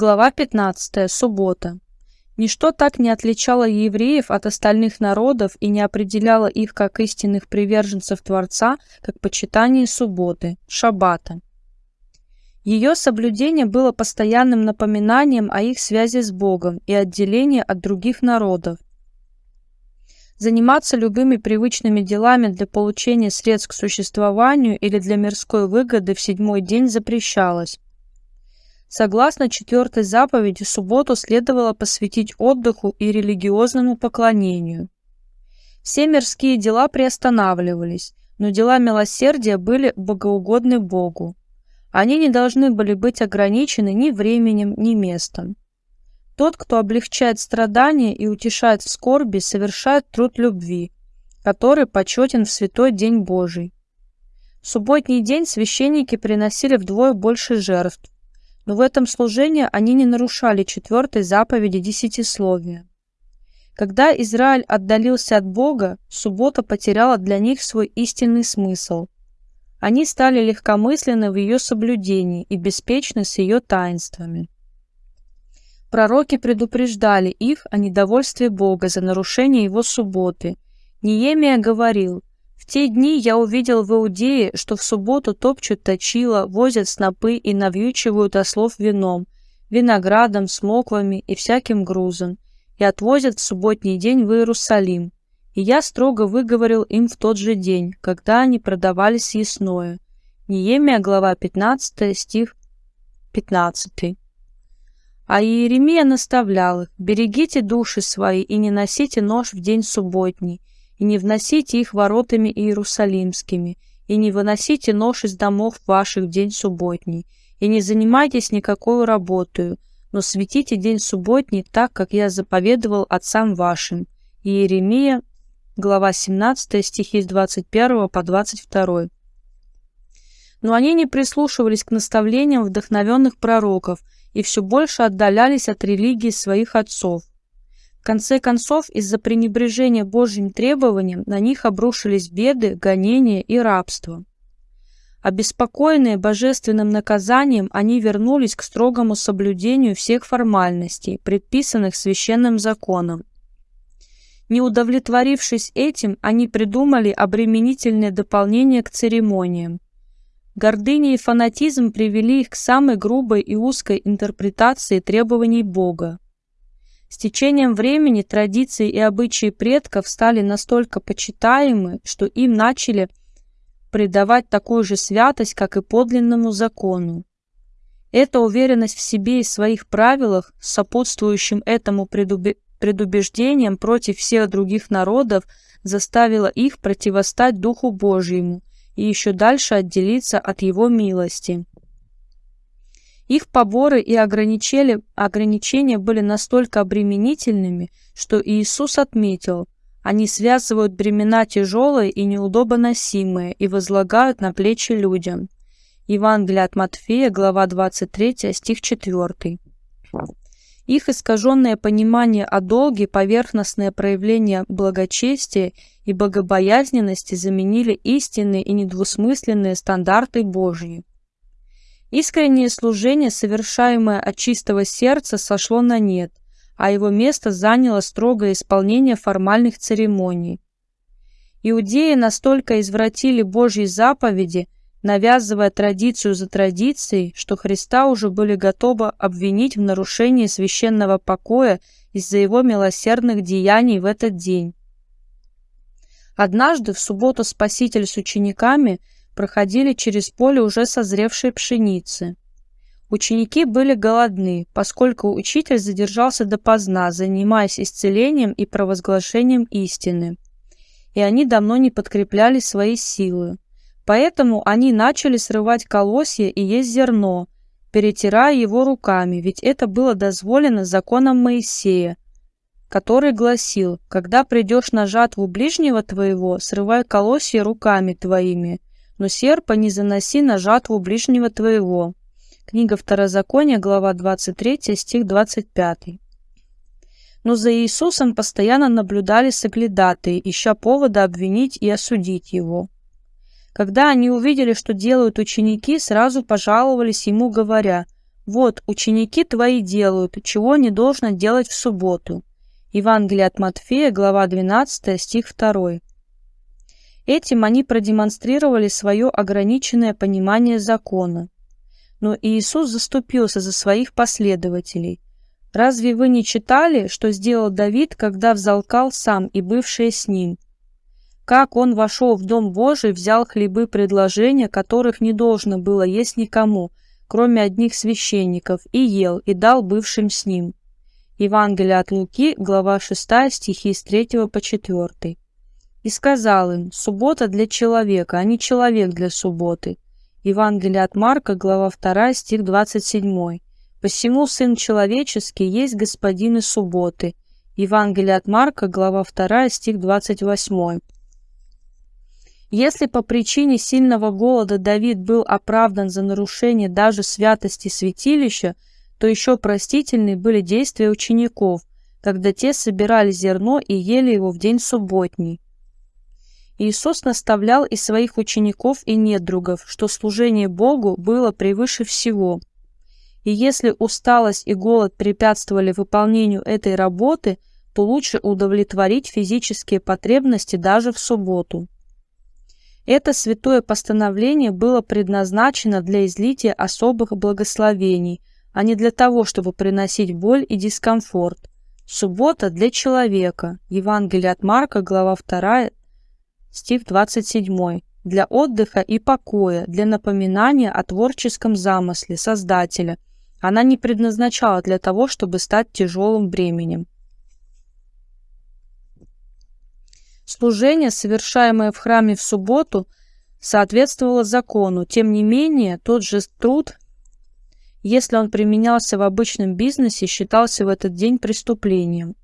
Глава 15. Суббота. Ничто так не отличало евреев от остальных народов и не определяло их как истинных приверженцев Творца, как почитание субботы, шаббата. Ее соблюдение было постоянным напоминанием о их связи с Богом и отделении от других народов. Заниматься любыми привычными делами для получения средств к существованию или для мирской выгоды в седьмой день запрещалось. Согласно четвертой заповеди, субботу следовало посвятить отдыху и религиозному поклонению. Все мирские дела приостанавливались, но дела милосердия были богоугодны Богу. Они не должны были быть ограничены ни временем, ни местом. Тот, кто облегчает страдания и утешает в скорби, совершает труд любви, который почетен в святой день Божий. В субботний день священники приносили вдвое больше жертв, но в этом служении они не нарушали четвертой заповеди десятисловия. Когда Израиль отдалился от Бога, суббота потеряла для них свой истинный смысл. Они стали легкомысленны в ее соблюдении и беспечны с ее таинствами. Пророки предупреждали их о недовольстве Бога за нарушение его субботы. Неемия говорил, те дни я увидел в Иудее, что в субботу топчут точила, возят снопы и навьючивают ослов вином, виноградом, смоквами и всяким грузом, и отвозят в субботний день в Иерусалим. И я строго выговорил им в тот же день, когда они продавали съестное. Неемия, глава 15, стих 15. А Иеремия наставлял их, «Берегите души свои и не носите нож в день субботний, и не вносите их воротами иерусалимскими, и не выносите нож из домов ваших в день субботний, и не занимайтесь никакой работою, но светите день субботний так, как я заповедовал отцам вашим». Иеремия, глава 17, стихи с 21 по 22. Но они не прислушивались к наставлениям вдохновенных пророков и все больше отдалялись от религии своих отцов конце концов, из-за пренебрежения Божьим требованиям на них обрушились беды, гонения и рабство. Обеспокоенные божественным наказанием, они вернулись к строгому соблюдению всех формальностей, предписанных священным законом. Не удовлетворившись этим, они придумали обременительное дополнение к церемониям. Гордыня и фанатизм привели их к самой грубой и узкой интерпретации требований Бога. С течением времени традиции и обычаи предков стали настолько почитаемы, что им начали придавать такую же святость, как и подлинному закону. Эта уверенность в себе и своих правилах, сопутствующим этому предубеждением против всех других народов, заставила их противостать Духу Божьему и еще дальше отделиться от Его милости. Их поборы и ограничения были настолько обременительными, что Иисус отметил, они связывают бремена тяжелые и неудобоносимые и возлагают на плечи людям. Евангелие от Матфея, глава 23, стих 4. Их искаженное понимание о долге, поверхностное проявление благочестия и богобоязненности заменили истинные и недвусмысленные стандарты Божьи. Искреннее служение, совершаемое от чистого сердца, сошло на нет, а его место заняло строгое исполнение формальных церемоний. Иудеи настолько извратили Божьи заповеди, навязывая традицию за традицией, что Христа уже были готовы обвинить в нарушении священного покоя из-за его милосердных деяний в этот день. Однажды в субботу Спаситель с учениками – проходили через поле уже созревшей пшеницы. Ученики были голодны, поскольку учитель задержался допоздна, занимаясь исцелением и провозглашением истины. И они давно не подкрепляли свои силы. Поэтому они начали срывать колосья и есть зерно, перетирая его руками, ведь это было дозволено законом Моисея, который гласил, «Когда придешь на жатву ближнего твоего, срывай колосья руками твоими, но серпа не заноси на жатву ближнего твоего». Книга Второзакония, глава 23, стих 25. Но за Иисусом постоянно наблюдали соглядатые, ища повода обвинить и осудить его. Когда они увидели, что делают ученики, сразу пожаловались ему, говоря, Вот, ученики твои делают, чего не должно делать в субботу. Евангелие от Матфея, глава 12, стих 2. Этим они продемонстрировали свое ограниченное понимание закона. Но Иисус заступился за своих последователей. Разве вы не читали, что сделал Давид, когда взалкал сам и бывшие с ним? Как он вошел в Дом Божий, взял хлебы предложения, которых не должно было есть никому, кроме одних священников, и ел, и дал бывшим с ним. Евангелие от Луки, глава 6, стихи с 3 по 4. И сказал им, суббота для человека, а не человек для субботы. Евангелие от Марка, глава 2, стих 27. Посему Сын Человеческий есть Господин и субботы. Евангелие от Марка, глава 2, стих 28. Если по причине сильного голода Давид был оправдан за нарушение даже святости святилища, то еще простительны были действия учеников, когда те собирали зерно и ели его в день субботний. Иисус наставлял и своих учеников и недругов, что служение Богу было превыше всего. И если усталость и голод препятствовали выполнению этой работы, то лучше удовлетворить физические потребности даже в субботу. Это святое постановление было предназначено для излития особых благословений, а не для того, чтобы приносить боль и дискомфорт. Суббота для человека. Евангелие от Марка, глава 2, стих 27, для отдыха и покоя, для напоминания о творческом замысле Создателя. Она не предназначала для того, чтобы стать тяжелым бременем. Служение, совершаемое в храме в субботу, соответствовало закону. Тем не менее, тот же труд, если он применялся в обычном бизнесе, считался в этот день преступлением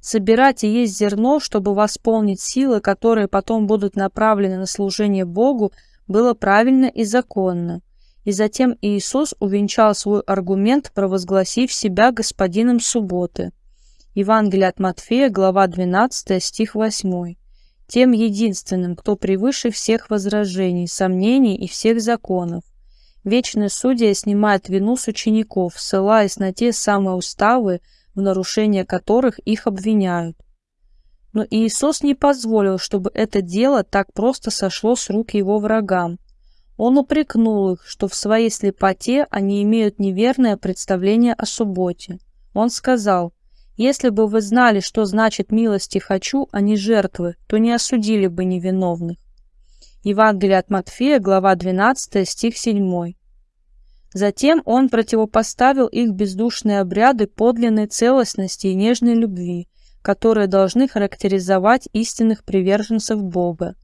собирать и есть зерно, чтобы восполнить силы, которые потом будут направлены на служение Богу, было правильно и законно. И затем Иисус увенчал свой аргумент, провозгласив себя господином субботы. Евангелие от Матфея, глава 12, стих 8. Тем единственным, кто превыше всех возражений, сомнений и всех законов. Вечный судья снимает вину с учеников, ссылаясь на те самые уставы, в нарушение которых их обвиняют. Но Иисус не позволил, чтобы это дело так просто сошло с рук его врагам. Он упрекнул их, что в своей слепоте они имеют неверное представление о субботе. Он сказал, «Если бы вы знали, что значит милости хочу, а не жертвы, то не осудили бы невиновных». Евангелие от Матфея, глава 12, стих 7. Затем он противопоставил их бездушные обряды подлинной целостности и нежной любви, которые должны характеризовать истинных приверженцев Бога.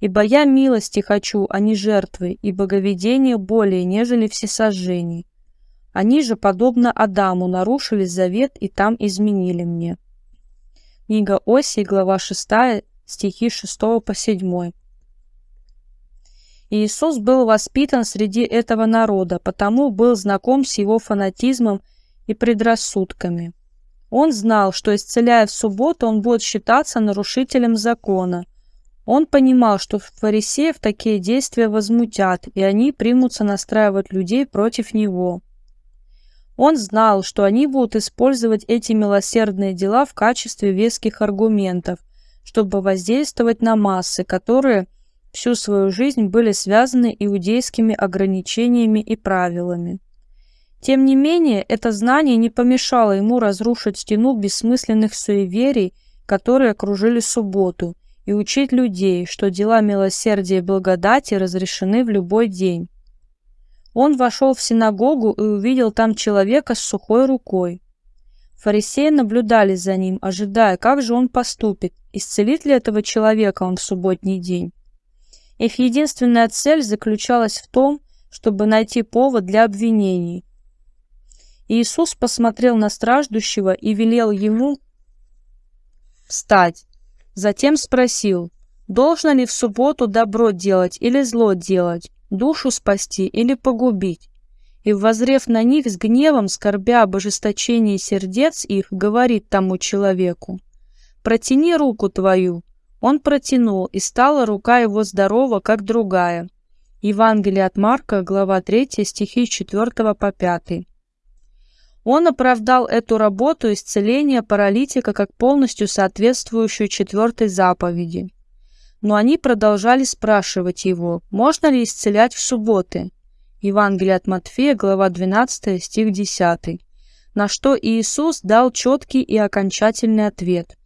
«Ибо я милости хочу, а не жертвы, и боговедение более, нежели всесожжений. Они же, подобно Адаму, нарушили завет и там изменили мне». Книга Осии, глава 6, стихи 6 по 7. Иисус был воспитан среди этого народа, потому был знаком с его фанатизмом и предрассудками. Он знал, что исцеляя в субботу, он будет считаться нарушителем закона. Он понимал, что фарисеев такие действия возмутят, и они примутся настраивать людей против него. Он знал, что они будут использовать эти милосердные дела в качестве веских аргументов, чтобы воздействовать на массы, которые – всю свою жизнь были связаны иудейскими ограничениями и правилами. Тем не менее, это знание не помешало ему разрушить стену бессмысленных суеверий, которые окружили субботу, и учить людей, что дела милосердия и благодати разрешены в любой день. Он вошел в синагогу и увидел там человека с сухой рукой. Фарисеи наблюдали за ним, ожидая, как же он поступит, исцелит ли этого человека он в субботний день. Их единственная цель заключалась в том, чтобы найти повод для обвинений. Иисус посмотрел на страждущего и велел ему встать. Затем спросил, должно ли в субботу добро делать или зло делать, душу спасти или погубить. И, возрев на них с гневом, скорбя об ожесточении сердец их, говорит тому человеку, «Протяни руку твою». Он протянул, и стала рука его здорова, как другая. Евангелие от Марка, глава 3, стихи с 4 по 5. Он оправдал эту работу исцеления паралитика как полностью соответствующую четвертой заповеди. Но они продолжали спрашивать его, можно ли исцелять в субботы. Евангелие от Матфея, глава 12, стих 10. На что Иисус дал четкий и окончательный ответ.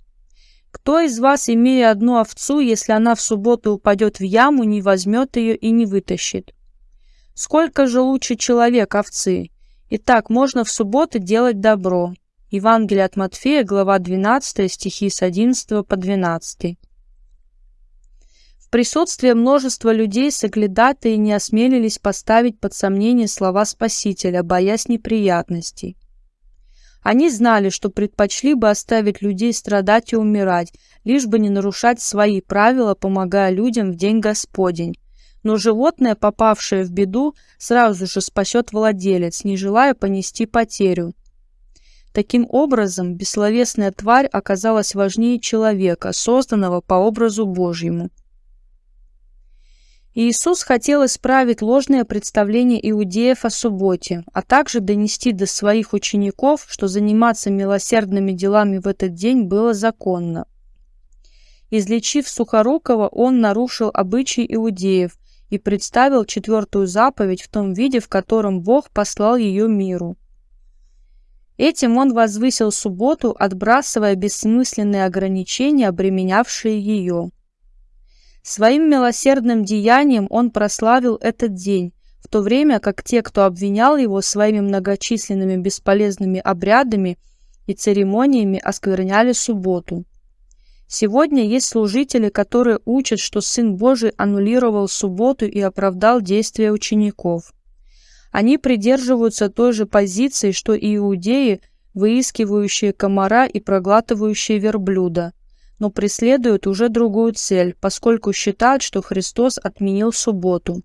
«Кто из вас, имея одну овцу, если она в субботу упадет в яму, не возьмет ее и не вытащит? Сколько же лучше человек овцы? Итак, можно в субботы делать добро». Евангелие от Матфея, глава 12, стихи с 11 по 12. В присутствии множества людей соглядатые не осмелились поставить под сомнение слова Спасителя, боясь неприятностей. Они знали, что предпочли бы оставить людей страдать и умирать, лишь бы не нарушать свои правила, помогая людям в день Господень. Но животное, попавшее в беду, сразу же спасет владелец, не желая понести потерю. Таким образом, бессловесная тварь оказалась важнее человека, созданного по образу Божьему. Иисус хотел исправить ложное представление иудеев о субботе, а также донести до своих учеников, что заниматься милосердными делами в этот день было законно. Излечив Сухорукова, он нарушил обычаи иудеев и представил четвертую заповедь в том виде, в котором Бог послал ее миру. Этим он возвысил субботу, отбрасывая бессмысленные ограничения, обременявшие ее. Своим милосердным деянием он прославил этот день, в то время как те, кто обвинял его своими многочисленными бесполезными обрядами и церемониями, оскверняли субботу. Сегодня есть служители, которые учат, что Сын Божий аннулировал субботу и оправдал действия учеников. Они придерживаются той же позиции, что и иудеи, выискивающие комара и проглатывающие верблюда но преследуют уже другую цель, поскольку считают, что Христос отменил субботу.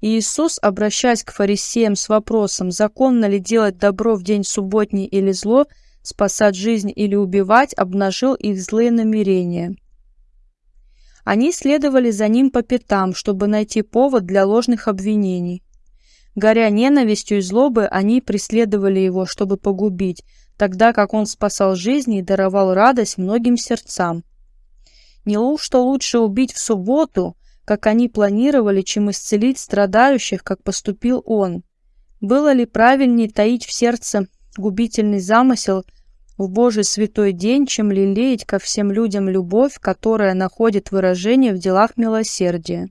Иисус, обращаясь к фарисеям с вопросом, законно ли делать добро в день субботний или зло, спасать жизнь или убивать, обнажил их злые намерения. Они следовали за ним по пятам, чтобы найти повод для ложных обвинений. Горя ненавистью и злобой, они преследовали его, чтобы погубить, тогда как он спасал жизни и даровал радость многим сердцам. Не что лучше убить в субботу, как они планировали, чем исцелить страдающих, как поступил он? Было ли правильнее таить в сердце губительный замысел в Божий святой день, чем лелеять ко всем людям любовь, которая находит выражение в делах милосердия?